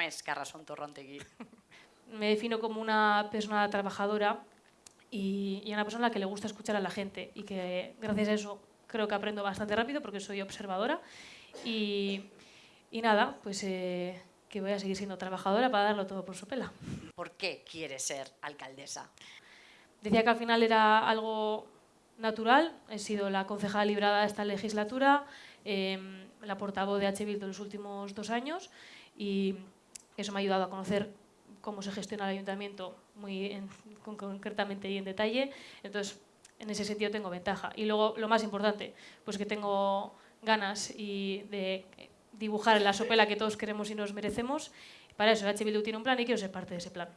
es Carrasón Torrontegui? Me defino como una persona trabajadora y, y una persona a la que le gusta escuchar a la gente y que gracias a eso creo que aprendo bastante rápido porque soy observadora y, y nada, pues eh, que voy a seguir siendo trabajadora para darlo todo por su pela. ¿Por qué quieres ser alcaldesa? Decía que al final era algo natural, he sido la concejala librada de esta legislatura, eh, la portavoz de H. Bildu en los últimos dos años y eso me ha ayudado a conocer cómo se gestiona el ayuntamiento muy en, con, concretamente y en detalle. Entonces, en ese sentido tengo ventaja. Y luego, lo más importante, pues que tengo ganas y de dibujar la sopela que todos queremos y nos merecemos. Para eso, H. Bildu tiene un plan y quiero ser parte de ese plan.